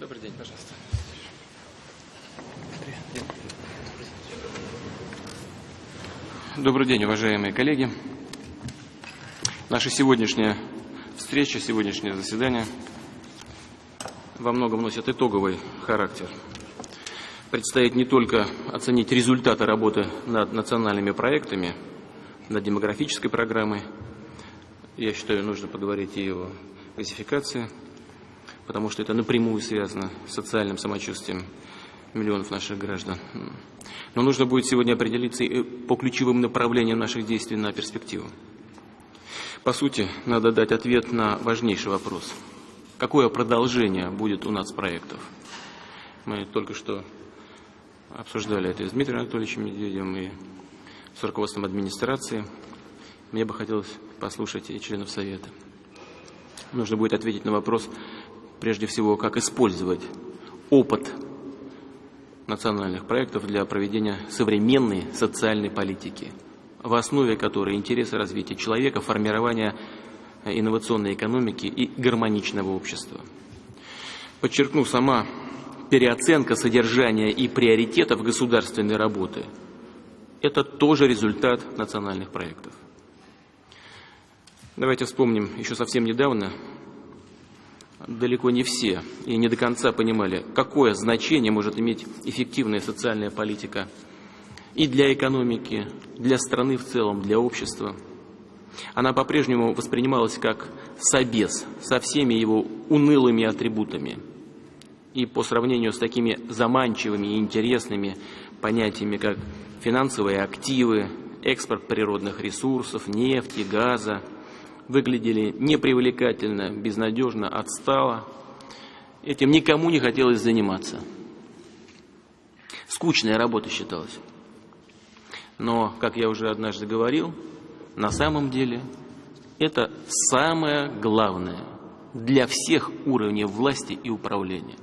Добрый день, пожалуйста. Добрый день, уважаемые коллеги. Наша сегодняшняя встреча, сегодняшнее заседание во многом носит итоговый характер. Предстоит не только оценить результаты работы над национальными проектами, над демографической программой. Я считаю, нужно поговорить и о газификации, потому что это напрямую связано с социальным самочувствием миллионов наших граждан. Но нужно будет сегодня определиться и по ключевым направлениям наших действий на перспективу. По сути, надо дать ответ на важнейший вопрос. Какое продолжение будет у нас проектов? Мы только что обсуждали это с Дмитрием Анатольевичем Медведевым и с руководством администрации. Мне бы хотелось послушать и членов Совета. Нужно будет ответить на вопрос, прежде всего, как использовать опыт национальных проектов для проведения современной социальной политики, в основе которой интересы развития человека, формирования инновационной экономики и гармоничного общества. Подчеркну, сама переоценка содержания и приоритетов государственной работы – это тоже результат национальных проектов. Давайте вспомним, еще совсем недавно далеко не все и не до конца понимали, какое значение может иметь эффективная социальная политика и для экономики, для страны в целом, для общества. Она по-прежнему воспринималась как собес со всеми его унылыми атрибутами. И по сравнению с такими заманчивыми и интересными понятиями, как финансовые активы, экспорт природных ресурсов, нефти, газа, выглядели непривлекательно, безнадежно, отстало. Этим никому не хотелось заниматься. Скучная работа считалась. Но, как я уже однажды говорил, на самом деле это самое главное для всех уровней власти и управления.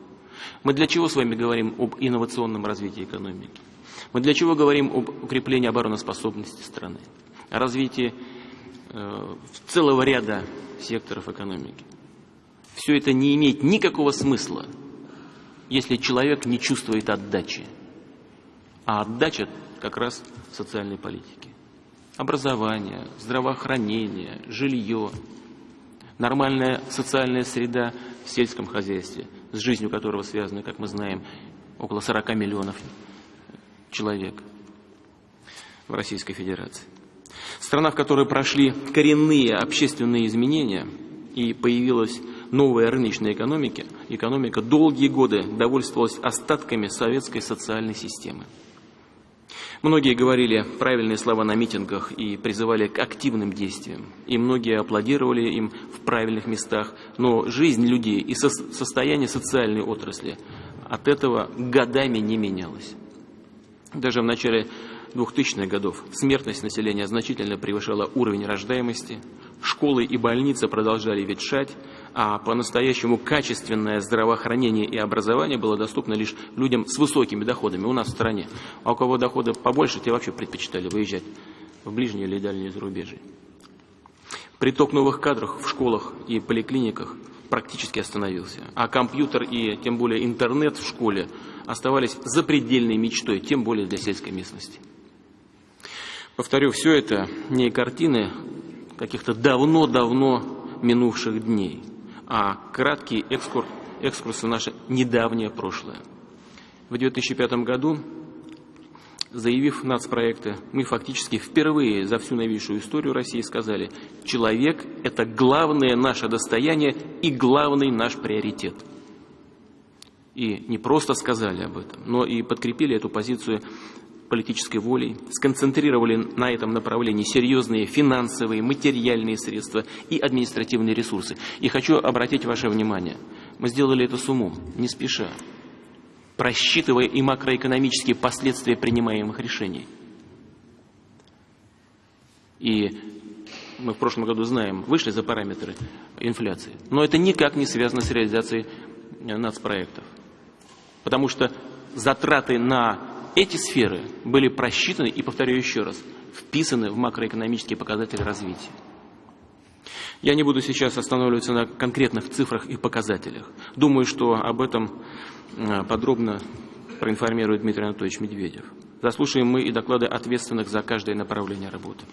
Мы для чего с вами говорим об инновационном развитии экономики? Мы для чего говорим об укреплении обороноспособности страны? О развитии целого ряда секторов экономики. Все это не имеет никакого смысла, если человек не чувствует отдачи. А отдача как раз в социальной политике. Образование, здравоохранение, жилье, нормальная социальная среда в сельском хозяйстве, с жизнью которого связаны, как мы знаем, около 40 миллионов человек в Российской Федерации. Страна, в которой прошли коренные общественные изменения и появилась новая рыночная экономика, экономика долгие годы довольствовалась остатками советской социальной системы. Многие говорили правильные слова на митингах и призывали к активным действиям. И многие аплодировали им в правильных местах. Но жизнь людей и состояние социальной отрасли от этого годами не менялось. Даже в начале 2000-х годов смертность населения значительно превышала уровень рождаемости, школы и больницы продолжали ветшать, а по-настоящему качественное здравоохранение и образование было доступно лишь людям с высокими доходами у нас в стране. А у кого доходы побольше, те вообще предпочитали выезжать в ближние или дальние зарубежье. Приток новых кадров в школах и поликлиниках практически остановился, а компьютер и тем более интернет в школе оставались запредельной мечтой, тем более для сельской местности. Повторю, все это не картины каких-то давно-давно минувших дней, а краткий экскурс, экскурс в наше недавнее прошлое. В 2005 году, заявив нацпроекты, мы фактически впервые за всю новейшую историю России сказали, человек – это главное наше достояние и главный наш приоритет. И не просто сказали об этом, но и подкрепили эту позицию политической волей, сконцентрировали на этом направлении серьезные финансовые, материальные средства и административные ресурсы. И хочу обратить ваше внимание, мы сделали это с умом, не спеша, просчитывая и макроэкономические последствия принимаемых решений. И мы в прошлом году знаем, вышли за параметры инфляции. Но это никак не связано с реализацией нацпроектов. Потому что затраты на эти сферы были просчитаны и, повторяю еще раз, вписаны в макроэкономические показатели развития. Я не буду сейчас останавливаться на конкретных цифрах и показателях. Думаю, что об этом э, подробно проинформирует Дмитрий Анатольевич Медведев. Заслушаем мы и доклады ответственных за каждое направление работы.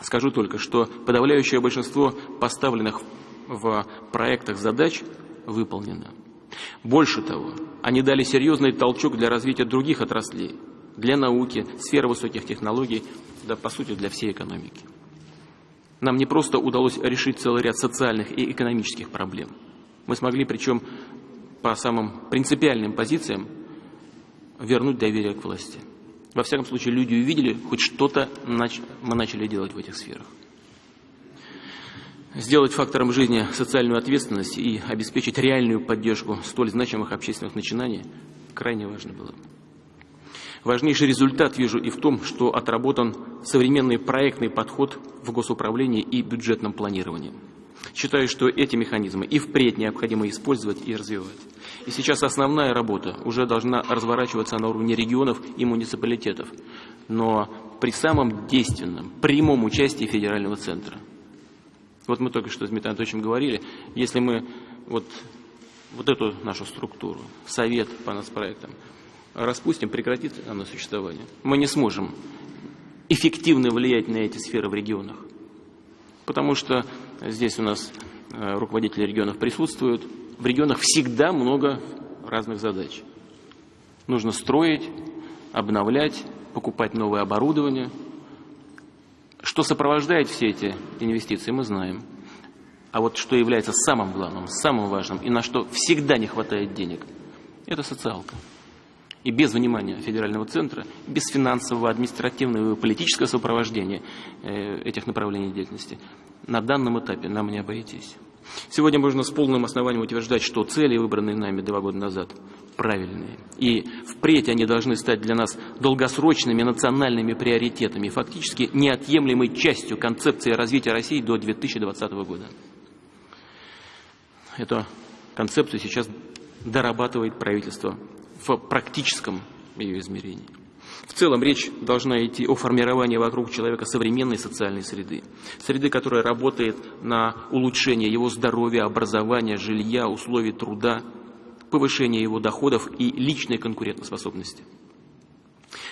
Скажу только, что подавляющее большинство поставленных в проектах задач выполнено. Больше того, они дали серьезный толчок для развития других отраслей, для науки, сферы высоких технологий, да, по сути, для всей экономики. Нам не просто удалось решить целый ряд социальных и экономических проблем. Мы смогли, причем по самым принципиальным позициям, вернуть доверие к власти. Во всяком случае, люди увидели, хоть что-то мы начали делать в этих сферах. Сделать фактором жизни социальную ответственность и обеспечить реальную поддержку столь значимых общественных начинаний крайне важно было. Важнейший результат вижу и в том, что отработан современный проектный подход в госуправлении и бюджетном планировании. Считаю, что эти механизмы и впредь необходимо использовать и развивать. И сейчас основная работа уже должна разворачиваться на уровне регионов и муниципалитетов, но при самом действенном, прямом участии федерального центра. Вот мы только что с Дмитрием Анатольевичем говорили, если мы вот, вот эту нашу структуру, совет по нас проектам, распустим, прекратит оно существование, мы не сможем эффективно влиять на эти сферы в регионах. Потому что здесь у нас э, руководители регионов присутствуют. В регионах всегда много разных задач. Нужно строить, обновлять, покупать новое оборудование. Что сопровождает все эти инвестиции, мы знаем. А вот что является самым главным, самым важным и на что всегда не хватает денег, это социалка. И без внимания федерального центра, без финансового, административного и политического сопровождения э, этих направлений деятельности на данном этапе нам не обойтись. Сегодня можно с полным основанием утверждать, что цели, выбранные нами два года назад, правильные. И впредь они должны стать для нас долгосрочными национальными приоритетами, фактически неотъемлемой частью концепции развития России до 2020 года. Эту концепцию сейчас дорабатывает правительство в практическом ее измерении. В целом речь должна идти о формировании вокруг человека современной социальной среды. Среды, которая работает на улучшение его здоровья, образования, жилья, условий труда, повышение его доходов и личной конкурентоспособности.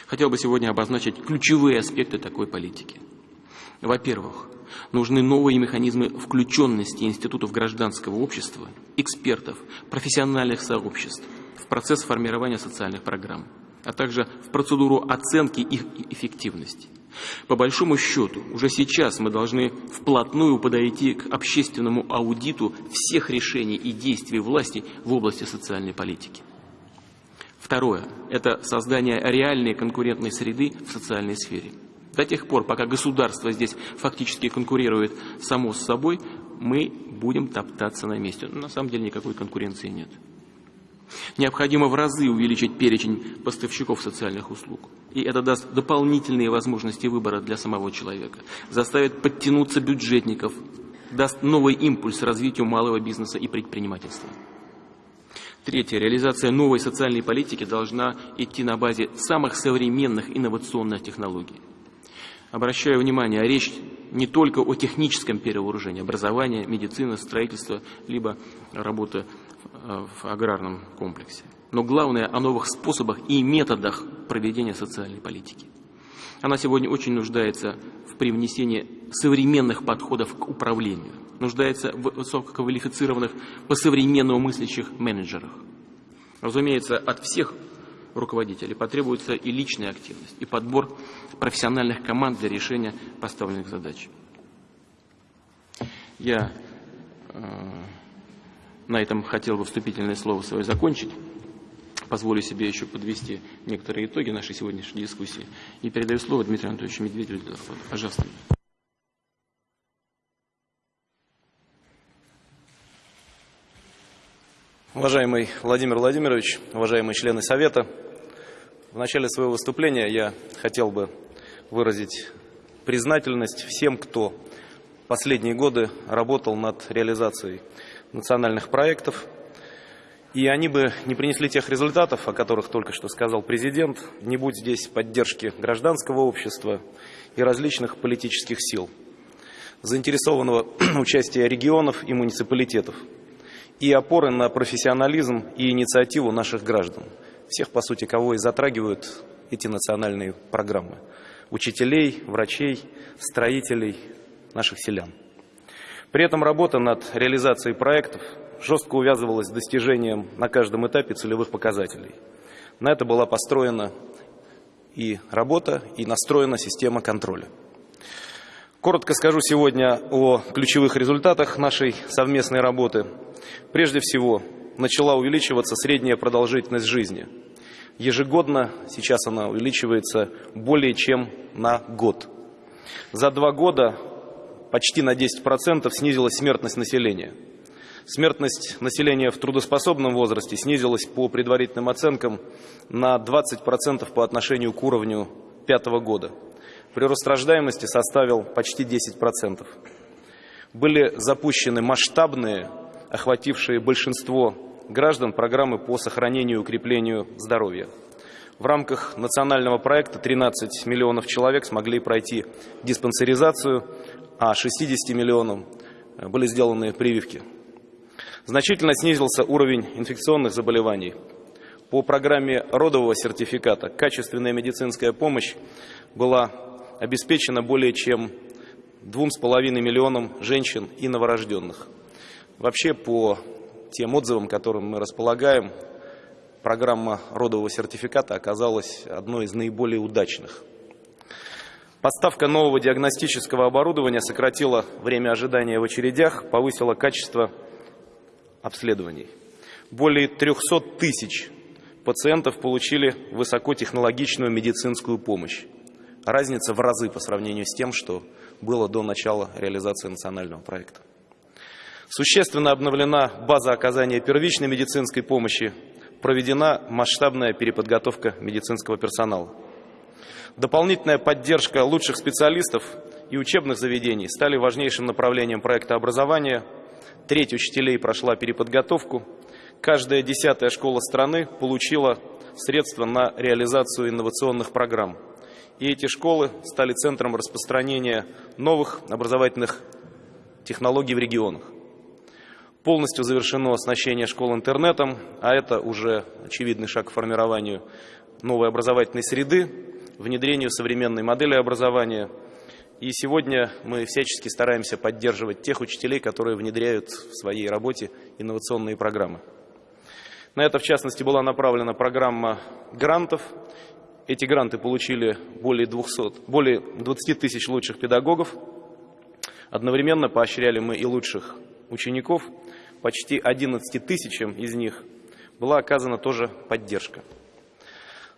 Хотел бы сегодня обозначить ключевые аспекты такой политики. Во-первых, нужны новые механизмы включенности институтов гражданского общества, экспертов, профессиональных сообществ – в процесс формирования социальных программ, а также в процедуру оценки их эффективности. По большому счету, уже сейчас мы должны вплотную подойти к общественному аудиту всех решений и действий власти в области социальной политики. Второе – это создание реальной конкурентной среды в социальной сфере. До тех пор, пока государство здесь фактически конкурирует само с собой, мы будем топтаться на месте. Но на самом деле никакой конкуренции нет. Необходимо в разы увеличить перечень поставщиков социальных услуг. И это даст дополнительные возможности выбора для самого человека, заставит подтянуться бюджетников, даст новый импульс развитию малого бизнеса и предпринимательства. Третье. Реализация новой социальной политики должна идти на базе самых современных инновационных технологий. Обращаю внимание, речь не только о техническом перевооружении, образования, медицины, строительства, либо работы в аграрном комплексе. Но главное о новых способах и методах проведения социальной политики. Она сегодня очень нуждается в привнесении современных подходов к управлению, нуждается в высококвалифицированных, по-современному мыслящих менеджерах. Разумеется, от всех руководителей потребуется и личная активность, и подбор профессиональных команд для решения поставленных задач. Я э, на этом хотел бы вступительное слово свое закончить. Позволю себе еще подвести некоторые итоги нашей сегодняшней дискуссии. И передаю слово Дмитрию Анатольевичу Медведеву. Пожалуйста. Уважаемый Владимир Владимирович, уважаемые члены Совета, в начале своего выступления я хотел бы выразить признательность всем, кто последние годы работал над реализацией национальных проектов. И они бы не принесли тех результатов, о которых только что сказал президент, не будь здесь поддержки гражданского общества и различных политических сил. заинтересованного участия регионов и муниципалитетов и опоры на профессионализм и инициативу наших граждан, всех, по сути, кого и затрагивают эти национальные программы, учителей, врачей, строителей, наших селян. При этом работа над реализацией проектов жестко увязывалась с достижением на каждом этапе целевых показателей. На это была построена и работа, и настроена система контроля. Коротко скажу сегодня о ключевых результатах нашей совместной работы. Прежде всего, начала увеличиваться средняя продолжительность жизни. Ежегодно сейчас она увеличивается более чем на год. За два года почти на 10% снизилась смертность населения. Смертность населения в трудоспособном возрасте снизилась по предварительным оценкам на 20% по отношению к уровню пятого года прирост рождаемости составил почти 10%. Были запущены масштабные, охватившие большинство граждан, программы по сохранению и укреплению здоровья. В рамках национального проекта 13 миллионов человек смогли пройти диспансеризацию, а 60 миллионам были сделаны прививки. Значительно снизился уровень инфекционных заболеваний. По программе родового сертификата качественная медицинская помощь была обеспечено более чем двум с половиной миллионам женщин и новорожденных. Вообще, по тем отзывам, которым мы располагаем, программа родового сертификата оказалась одной из наиболее удачных. Поставка нового диагностического оборудования сократила время ожидания в очередях, повысила качество обследований. Более 300 тысяч пациентов получили высокотехнологичную медицинскую помощь разница в разы по сравнению с тем, что было до начала реализации национального проекта. Существенно обновлена база оказания первичной медицинской помощи, проведена масштабная переподготовка медицинского персонала. Дополнительная поддержка лучших специалистов и учебных заведений стали важнейшим направлением проекта образования. Треть учителей прошла переподготовку. Каждая десятая школа страны получила средства на реализацию инновационных программ – и эти школы стали центром распространения новых образовательных технологий в регионах. Полностью завершено оснащение школ интернетом, а это уже очевидный шаг к формированию новой образовательной среды, внедрению современной модели образования. И сегодня мы всячески стараемся поддерживать тех учителей, которые внедряют в своей работе инновационные программы. На это, в частности, была направлена программа грантов эти гранты получили более 200, более 20 тысяч лучших педагогов. Одновременно поощряли мы и лучших учеников. Почти 11 тысячам из них была оказана тоже поддержка.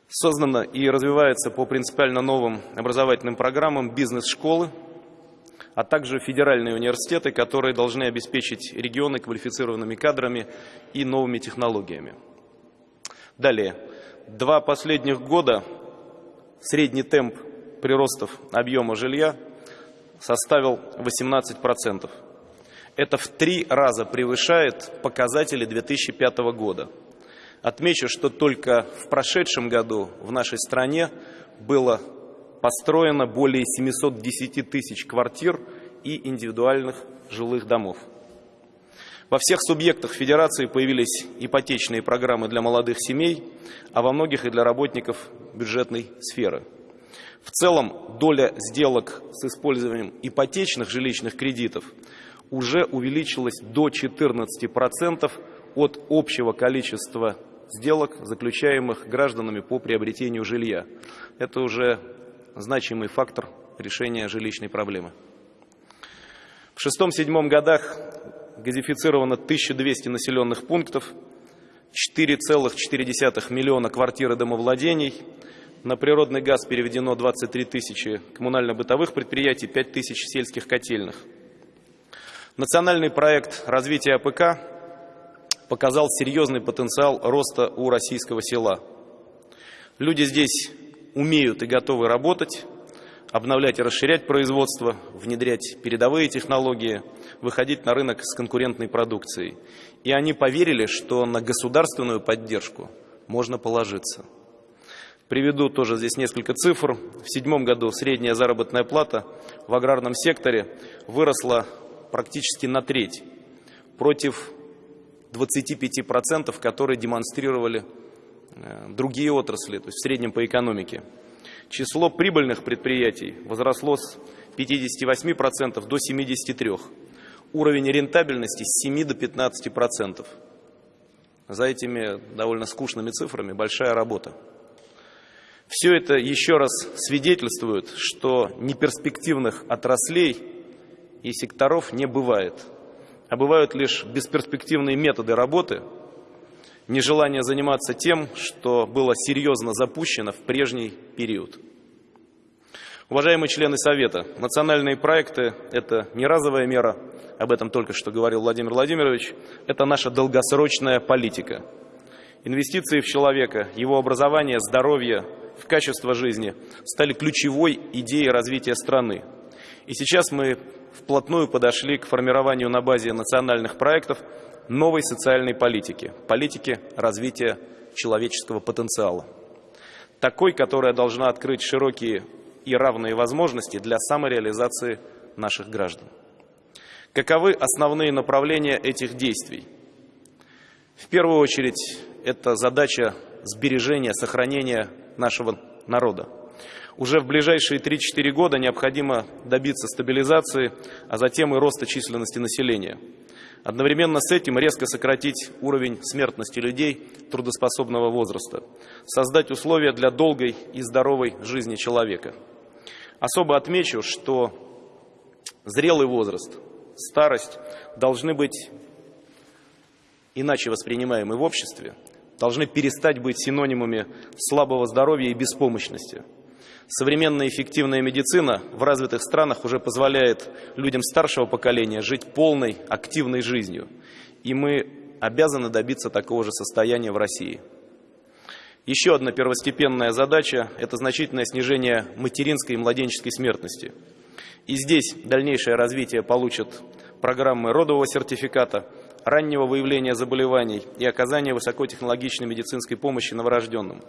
Создана и развивается по принципиально новым образовательным программам бизнес-школы, а также федеральные университеты, которые должны обеспечить регионы квалифицированными кадрами и новыми технологиями. Далее. Два последних года средний темп приростов объема жилья составил 18%. Это в три раза превышает показатели 2005 года. Отмечу, что только в прошедшем году в нашей стране было построено более 710 тысяч квартир и индивидуальных жилых домов. Во всех субъектах Федерации появились ипотечные программы для молодых семей, а во многих и для работников бюджетной сферы. В целом доля сделок с использованием ипотечных жилищных кредитов уже увеличилась до 14% от общего количества сделок, заключаемых гражданами по приобретению жилья. Это уже значимый фактор решения жилищной проблемы. В шестом-седьмом годах газифицировано 1200 населенных пунктов, 4,4 миллиона квартир и домовладений, на природный газ переведено 23 тысячи коммунально-бытовых предприятий, 5 тысяч сельских котельных. Национальный проект развития АПК показал серьезный потенциал роста у российского села. Люди здесь умеют и готовы работать, обновлять и расширять производство, внедрять передовые технологии, выходить на рынок с конкурентной продукцией. И они поверили, что на государственную поддержку можно положиться. Приведу тоже здесь несколько цифр. В седьмом году средняя заработная плата в аграрном секторе выросла практически на треть против 25%, которые демонстрировали э, другие отрасли, то есть в среднем по экономике. Число прибыльных предприятий возросло с 58% до 73%. Уровень рентабельности с 7 до 15%. За этими довольно скучными цифрами большая работа. Все это еще раз свидетельствует, что неперспективных отраслей и секторов не бывает, а бывают лишь бесперспективные методы работы, нежелание заниматься тем, что было серьезно запущено в прежний период. Уважаемые члены Совета, национальные проекты – это не разовая мера, об этом только что говорил Владимир Владимирович, это наша долгосрочная политика. Инвестиции в человека, его образование, здоровье, в качество жизни стали ключевой идеей развития страны. И сейчас мы вплотную подошли к формированию на базе национальных проектов новой социальной политики, политики развития человеческого потенциала. Такой, которая должна открыть широкие и равные возможности для самореализации наших граждан. Каковы основные направления этих действий? В первую очередь, это задача сбережения, сохранения нашего народа. Уже в ближайшие 3-4 года необходимо добиться стабилизации, а затем и роста численности населения. Одновременно с этим резко сократить уровень смертности людей трудоспособного возраста, создать условия для долгой и здоровой жизни человека. Особо отмечу, что зрелый возраст, старость должны быть иначе воспринимаемы в обществе, должны перестать быть синонимами слабого здоровья и беспомощности. Современная эффективная медицина в развитых странах уже позволяет людям старшего поколения жить полной, активной жизнью. И мы обязаны добиться такого же состояния в России. Еще одна первостепенная задача – это значительное снижение материнской и младенческой смертности. И здесь дальнейшее развитие получат программы родового сертификата – раннего выявления заболеваний и оказания высокотехнологичной медицинской помощи новорожденным.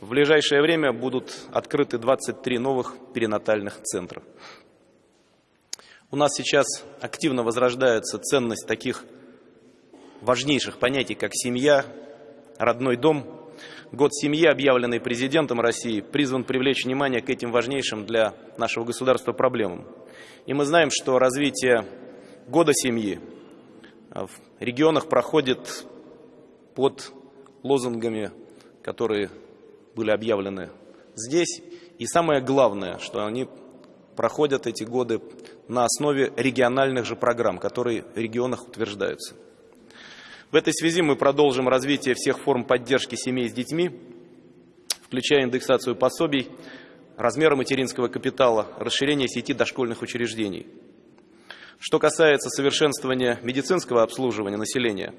В ближайшее время будут открыты 23 новых перинатальных центра. У нас сейчас активно возрождается ценность таких важнейших понятий, как семья, родной дом. Год семьи, объявленный президентом России, призван привлечь внимание к этим важнейшим для нашего государства проблемам. И мы знаем, что развитие года семьи а в регионах проходит под лозунгами, которые были объявлены здесь. И самое главное, что они проходят эти годы на основе региональных же программ, которые в регионах утверждаются. В этой связи мы продолжим развитие всех форм поддержки семей с детьми, включая индексацию пособий, размера материнского капитала, расширение сети дошкольных учреждений – что касается совершенствования медицинского обслуживания населения,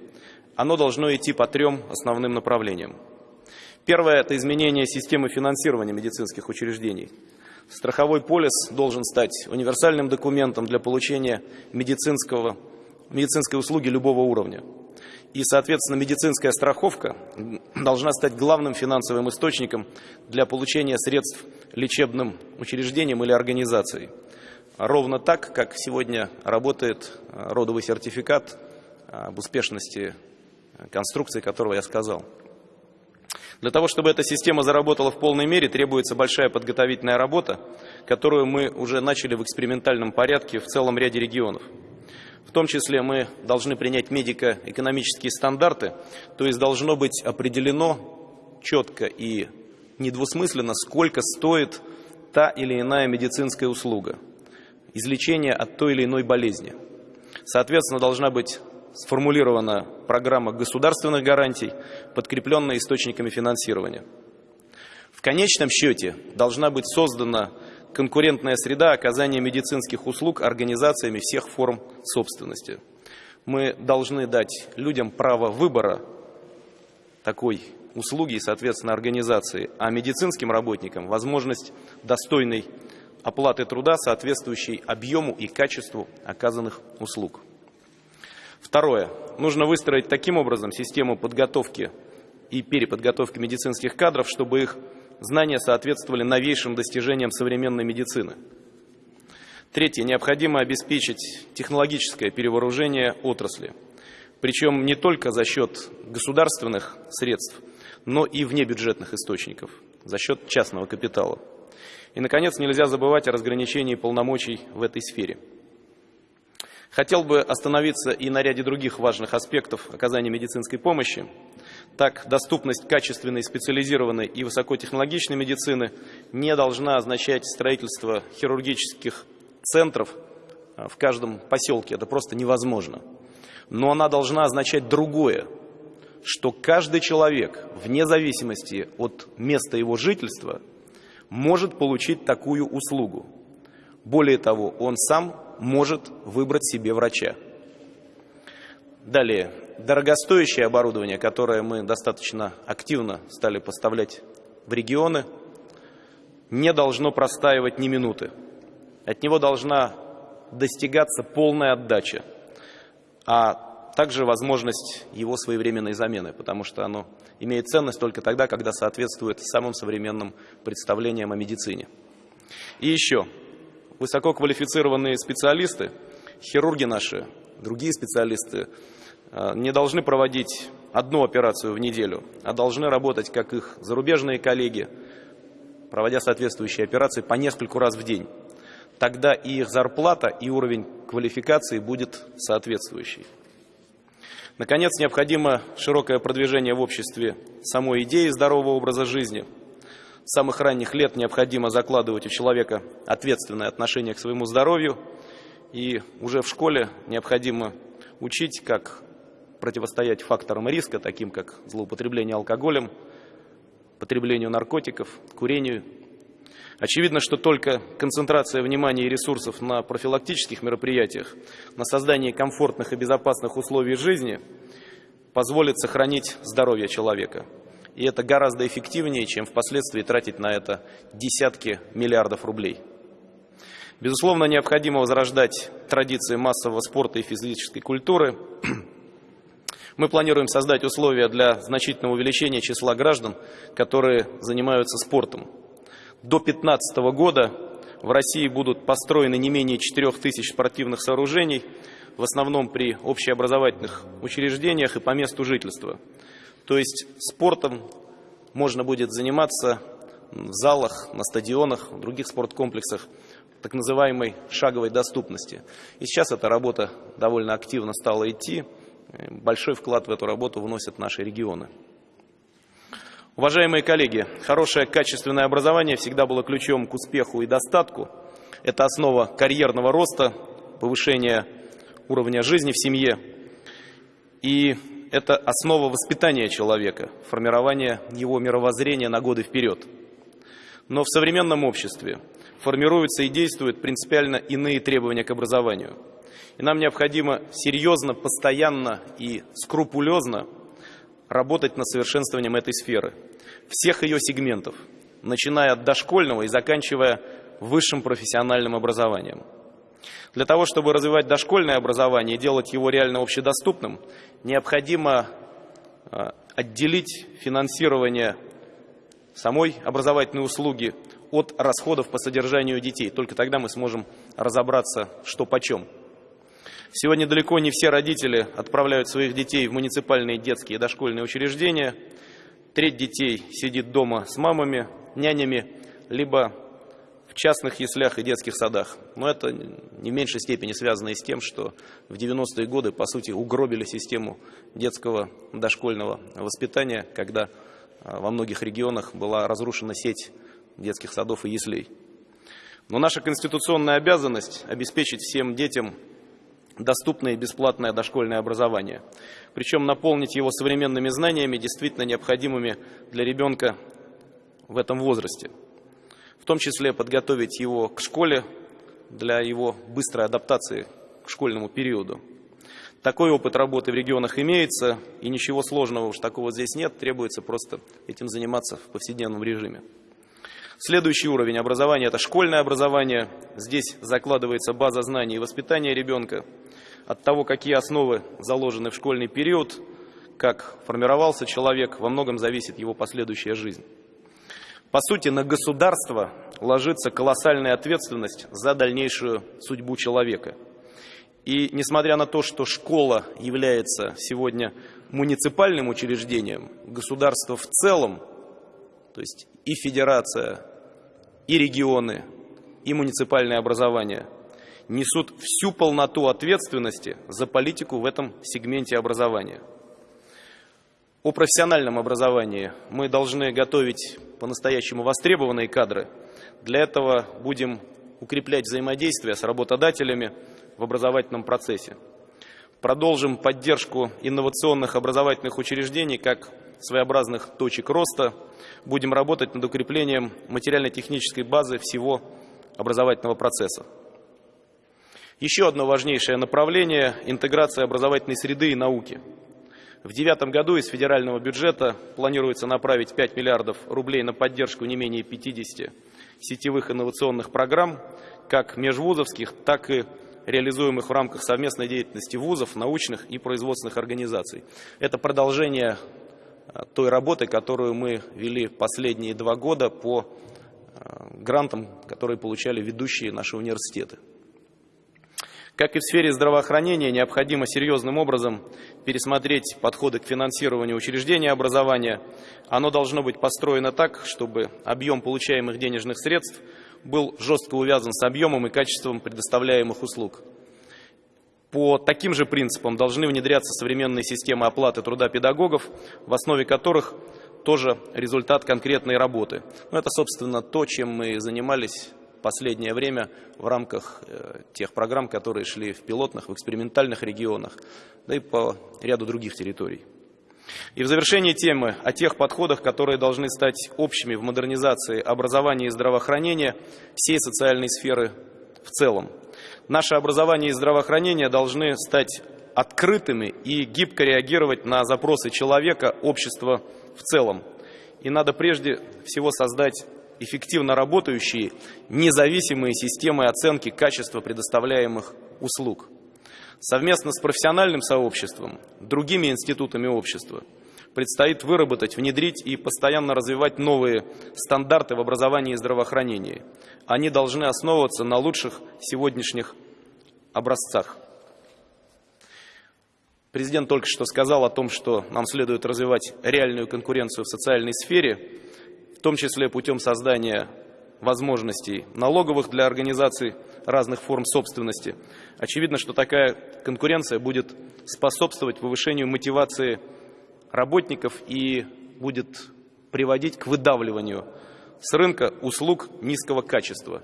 оно должно идти по трем основным направлениям. Первое – это изменение системы финансирования медицинских учреждений. Страховой полис должен стать универсальным документом для получения медицинского, медицинской услуги любого уровня. И, соответственно, медицинская страховка должна стать главным финансовым источником для получения средств лечебным учреждениям или организацией ровно так, как сегодня работает э, родовый сертификат э, об успешности конструкции, которого я сказал. Для того, чтобы эта система заработала в полной мере, требуется большая подготовительная работа, которую мы уже начали в экспериментальном порядке в целом ряде регионов. В том числе мы должны принять медико-экономические стандарты, то есть должно быть определено четко и недвусмысленно, сколько стоит та или иная медицинская услуга – излечения от той или иной болезни. Соответственно, должна быть сформулирована программа государственных гарантий, подкрепленная источниками финансирования. В конечном счете должна быть создана конкурентная среда оказания медицинских услуг организациями всех форм собственности. Мы должны дать людям право выбора такой услуги и, соответственно, организации, а медицинским работникам возможность достойной оплаты труда, соответствующей объему и качеству оказанных услуг. Второе. Нужно выстроить таким образом систему подготовки и переподготовки медицинских кадров, чтобы их знания соответствовали новейшим достижениям современной медицины. Третье. Необходимо обеспечить технологическое перевооружение отрасли. Причем не только за счет государственных средств, но и внебюджетных источников, за счет частного капитала. И, наконец, нельзя забывать о разграничении полномочий в этой сфере. Хотел бы остановиться и на ряде других важных аспектов оказания медицинской помощи. Так, доступность качественной, специализированной и высокотехнологичной медицины не должна означать строительство хирургических центров а, в каждом поселке. Это просто невозможно. Но она должна означать другое, что каждый человек, вне зависимости от места его жительства, может получить такую услугу. Более того, он сам может выбрать себе врача. Далее, дорогостоящее оборудование, которое мы достаточно активно стали поставлять в регионы, не должно простаивать ни минуты. От него должна достигаться полная отдача, а также возможность его своевременной замены, потому что оно имеет ценность только тогда, когда соответствует самым современным представлениям о медицине. И еще, высококвалифицированные специалисты, хирурги наши, другие специалисты, э, не должны проводить одну операцию в неделю, а должны работать, как их зарубежные коллеги, проводя соответствующие операции по нескольку раз в день тогда и их зарплата, и уровень квалификации будет соответствующий. Наконец, необходимо широкое продвижение в обществе самой идеи здорового образа жизни. С самых ранних лет необходимо закладывать у человека ответственное отношение к своему здоровью, и уже в школе необходимо учить, как противостоять факторам риска, таким как злоупотребление алкоголем, потреблению наркотиков, курению Очевидно, что только концентрация внимания и ресурсов на профилактических мероприятиях, на создании комфортных и безопасных условий жизни позволит сохранить здоровье человека. И это гораздо эффективнее, чем впоследствии тратить на это десятки миллиардов рублей. Безусловно, необходимо возрождать традиции массового спорта и физической культуры. Мы планируем создать условия для значительного увеличения числа граждан, которые занимаются спортом. До 2015 года в России будут построены не менее 4 тысяч спортивных сооружений, в основном при общеобразовательных учреждениях и по месту жительства. То есть спортом можно будет заниматься в залах, на стадионах, в других спорткомплексах так называемой шаговой доступности. И сейчас эта работа довольно активно стала идти. Большой вклад в эту работу вносят наши регионы. Уважаемые коллеги, хорошее качественное образование всегда было ключом к успеху и достатку. Это основа карьерного роста, повышения уровня жизни в семье. И это основа воспитания человека, формирования его мировоззрения на годы вперед. Но в современном обществе формируются и действуют принципиально иные требования к образованию. И нам необходимо серьезно, постоянно и скрупулезно работать над совершенствованием этой сферы, всех ее сегментов, начиная от дошкольного и заканчивая высшим профессиональным образованием. Для того, чтобы развивать дошкольное образование и делать его реально общедоступным, необходимо а, отделить финансирование самой образовательной услуги от расходов по содержанию детей. Только тогда мы сможем разобраться, что почем. Сегодня далеко не все родители отправляют своих детей в муниципальные детские и дошкольные учреждения. Треть детей сидит дома с мамами, нянями, либо частных яслях и детских садах. Но это не в меньшей степени связано и с тем, что в 90-е годы, по сути, угробили систему детского дошкольного воспитания, когда а, во многих регионах была разрушена сеть детских садов и яслей. Но наша конституционная обязанность обеспечить всем детям доступное и бесплатное дошкольное образование. Причем наполнить его современными знаниями, действительно необходимыми для ребенка в этом возрасте. В том числе подготовить его к школе для его быстрой адаптации к школьному периоду. Такой опыт работы в регионах имеется, и ничего сложного уж такого здесь нет, требуется просто этим заниматься в повседневном режиме. Следующий уровень образования – это школьное образование. Здесь закладывается база знаний и воспитания ребенка. От того, какие основы заложены в школьный период, как формировался человек, во многом зависит его последующая жизнь. По сути, на государство ложится колоссальная ответственность за дальнейшую судьбу человека. И несмотря на то, что школа является сегодня муниципальным учреждением, государство в целом, то есть и федерация, и регионы, и муниципальное образование несут всю полноту ответственности за политику в этом сегменте образования. О профессиональном образовании мы должны готовить по-настоящему востребованные кадры. Для этого будем укреплять взаимодействие с работодателями в образовательном процессе. Продолжим поддержку инновационных образовательных учреждений как своеобразных точек роста. Будем работать над укреплением материально-технической базы всего образовательного процесса. Еще одно важнейшее направление – интеграция образовательной среды и науки. В девятом году из федерального бюджета планируется направить 5 миллиардов рублей на поддержку не менее 50 сетевых инновационных программ, как межвузовских, так и реализуемых в рамках совместной деятельности вузов, научных и производственных организаций. Это продолжение а, той работы, которую мы вели последние два года по а, грантам, которые получали ведущие наши университеты. Как и в сфере здравоохранения, необходимо серьезным образом пересмотреть подходы к финансированию учреждений образования. Оно должно быть построено так, чтобы объем получаемых денежных средств был жестко увязан с объемом и качеством предоставляемых услуг. По таким же принципам должны внедряться современные системы оплаты труда педагогов, в основе которых тоже результат конкретной работы. Ну, это, собственно, то, чем мы занимались последнее время в рамках э, тех программ, которые шли в пилотных, в экспериментальных регионах, да и по ряду других территорий. И в завершении темы о тех подходах, которые должны стать общими в модернизации образования и здравоохранения всей социальной сферы в целом. Наше образование и здравоохранение должны стать открытыми и гибко реагировать на запросы человека, общества в целом. И надо прежде всего создать эффективно работающие независимые системы оценки качества предоставляемых услуг. Совместно с профессиональным сообществом, другими институтами общества предстоит выработать, внедрить и постоянно развивать новые стандарты в образовании и здравоохранении. Они должны основываться на лучших сегодняшних образцах. Президент только что сказал о том, что нам следует развивать реальную конкуренцию в социальной сфере, в том числе путем создания возможностей налоговых для организаций разных форм собственности. Очевидно, что такая конкуренция будет способствовать повышению мотивации работников и будет приводить к выдавливанию с рынка услуг низкого качества.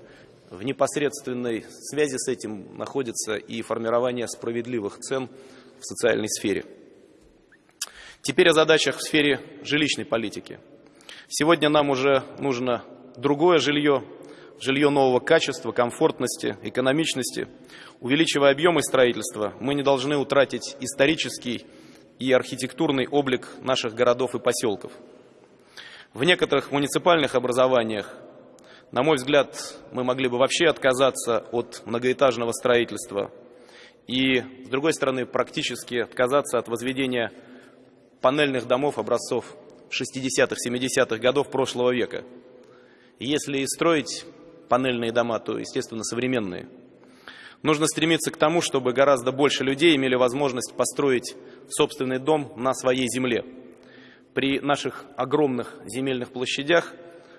В непосредственной связи с этим находится и формирование справедливых цен в социальной сфере. Теперь о задачах в сфере жилищной политики – Сегодня нам уже нужно другое жилье, жилье нового качества, комфортности, экономичности. Увеличивая объемы строительства, мы не должны утратить исторический и архитектурный облик наших городов и поселков. В некоторых муниципальных образованиях, на мой взгляд, мы могли бы вообще отказаться от многоэтажного строительства и, с другой стороны, практически отказаться от возведения панельных домов образцов 60-х, 70-х годов прошлого века. И если строить панельные дома, то, естественно, современные. Нужно стремиться к тому, чтобы гораздо больше людей имели возможность построить собственный дом на своей земле. При наших огромных земельных площадях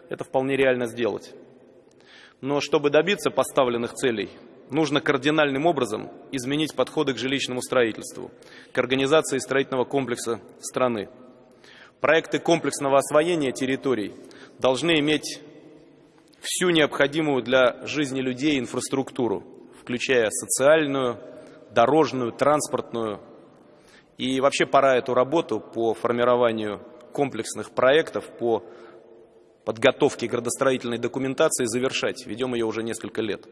это вполне реально сделать. Но чтобы добиться поставленных целей, нужно кардинальным образом изменить подходы к жилищному строительству, к организации строительного комплекса страны. Проекты комплексного освоения территорий должны иметь всю необходимую для жизни людей инфраструктуру, включая социальную, дорожную, транспортную. И вообще пора эту работу по формированию комплексных проектов, по подготовке градостроительной документации завершать. Ведем ее уже несколько лет.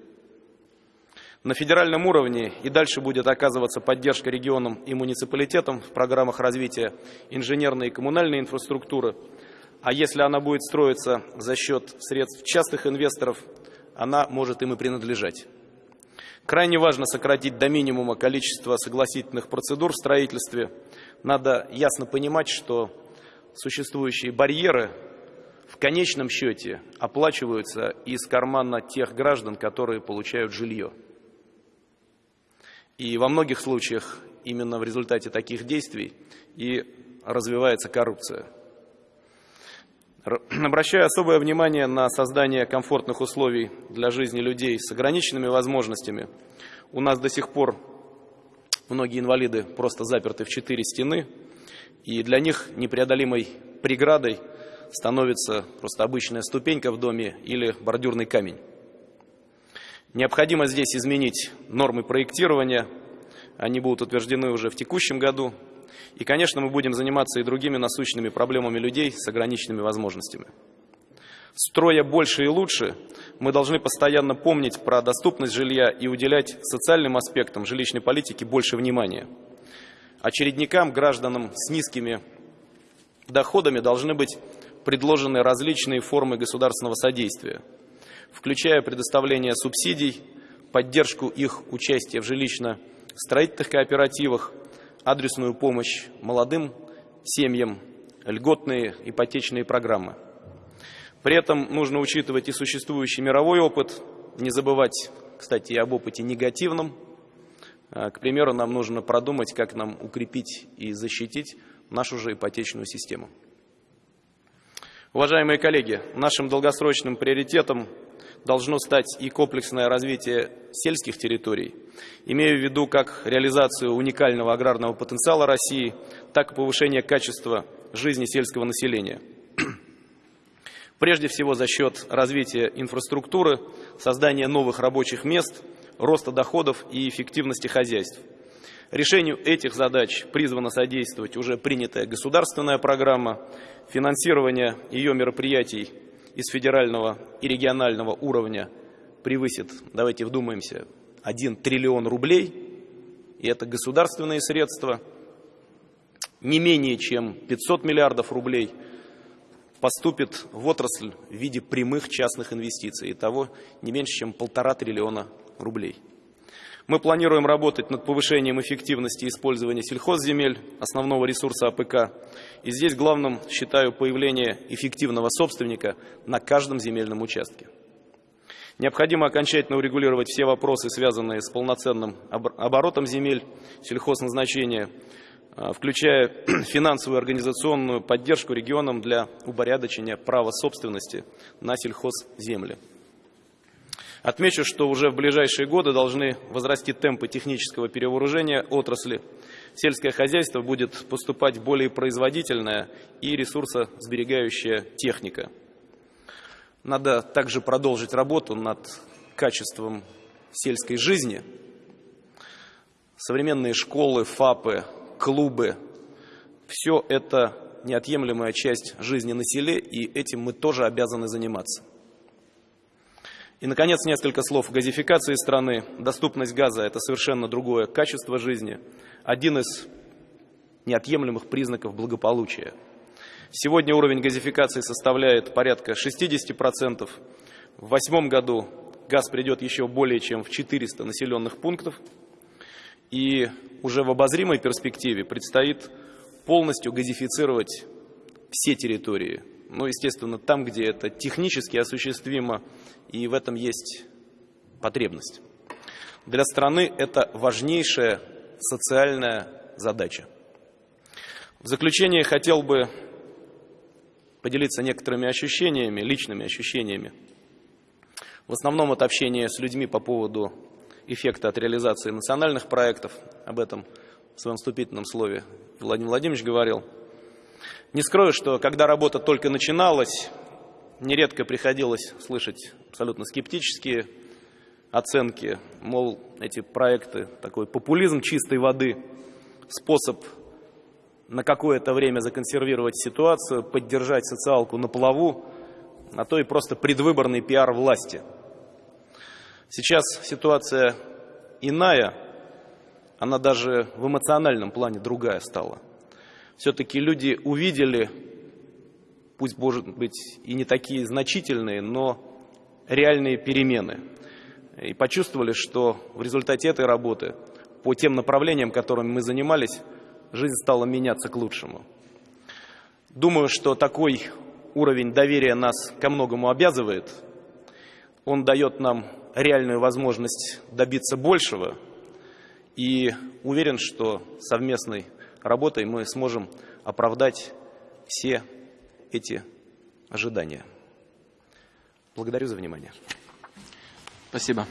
На федеральном уровне и дальше будет оказываться поддержка регионам и муниципалитетам в программах развития инженерной и коммунальной инфраструктуры. А если она будет строиться за счет средств частных инвесторов, она может им и принадлежать. Крайне важно сократить до минимума количество согласительных процедур в строительстве. Надо ясно понимать, что существующие барьеры в конечном счете оплачиваются из кармана тех граждан, которые получают жилье. И во многих случаях именно в результате таких действий и развивается коррупция. Обращаю особое внимание на создание комфортных условий для жизни людей с ограниченными возможностями. У нас до сих пор многие инвалиды просто заперты в четыре стены, и для них непреодолимой преградой становится просто обычная ступенька в доме или бордюрный камень. Необходимо здесь изменить нормы проектирования, они будут утверждены уже в текущем году. И, конечно, мы будем заниматься и другими насущными проблемами людей с ограниченными возможностями. Строя больше и лучше, мы должны постоянно помнить про доступность жилья и уделять социальным аспектам жилищной политики больше внимания. Очередникам, гражданам с низкими доходами должны быть предложены различные формы государственного содействия, включая предоставление субсидий, поддержку их участия в жилищно-строительных кооперативах, адресную помощь молодым семьям, льготные ипотечные программы. При этом нужно учитывать и существующий мировой опыт, не забывать, кстати, и об опыте негативном. А, к примеру, нам нужно продумать, как нам укрепить и защитить нашу же ипотечную систему. Уважаемые коллеги, нашим долгосрочным приоритетом должно стать и комплексное развитие сельских территорий, имея в виду как реализацию уникального аграрного потенциала России, так и повышение качества жизни сельского населения. Прежде всего за счет развития инфраструктуры, создания новых рабочих мест, роста доходов и эффективности хозяйств – Решению этих задач призвана содействовать уже принятая государственная программа, финансирование ее мероприятий из федерального и регионального уровня превысит, давайте вдумаемся, 1 триллион рублей, и это государственные средства, не менее чем 500 миллиардов рублей поступит в отрасль в виде прямых частных инвестиций, и того не меньше, чем полтора триллиона рублей. Мы планируем работать над повышением эффективности использования сельхозземель, основного ресурса АПК. И здесь главным считаю появление эффективного собственника на каждом земельном участке. Необходимо окончательно урегулировать все вопросы, связанные с полноценным оборотом земель сельхозназначения, а, включая финансовую организационную поддержку регионам для упорядочения права собственности на сельхозземли. Отмечу, что уже в ближайшие годы должны возрасти темпы технического перевооружения отрасли. Сельское хозяйство будет поступать более производительная и ресурсосберегающая техника. Надо также продолжить работу над качеством сельской жизни. Современные школы, ФАПы, клубы – все это неотъемлемая часть жизни на селе, и этим мы тоже обязаны заниматься. И, наконец, несколько слов о газификации страны. Доступность газа – это совершенно другое качество жизни, один из неотъемлемых признаков благополучия. Сегодня уровень газификации составляет порядка 60%. В восьмом году газ придет еще более чем в 400 населенных пунктов. И уже в обозримой перспективе предстоит полностью газифицировать все территории ну, естественно, там, где это технически осуществимо, и в этом есть потребность. Для страны это важнейшая социальная задача. В заключение хотел бы поделиться некоторыми ощущениями, личными ощущениями. В основном это общение с людьми по поводу эффекта от реализации национальных проектов. Об этом в своем вступительном слове Владимир Владимирович говорил – не скрою, что когда работа только начиналась, нередко приходилось слышать абсолютно скептические оценки, мол, эти проекты, такой популизм чистой воды, способ на какое-то время законсервировать ситуацию, поддержать социалку на плаву, а то и просто предвыборный пиар власти. Сейчас ситуация иная, она даже в эмоциональном плане другая стала все-таки люди увидели, пусть, может быть, и не такие значительные, но реальные перемены. И почувствовали, что в результате этой работы, по тем направлениям, которыми мы занимались, жизнь стала меняться к лучшему. Думаю, что такой уровень доверия нас ко многому обязывает. Он дает нам реальную возможность добиться большего. И уверен, что совместной работой мы сможем оправдать все эти ожидания. Благодарю за внимание. Спасибо.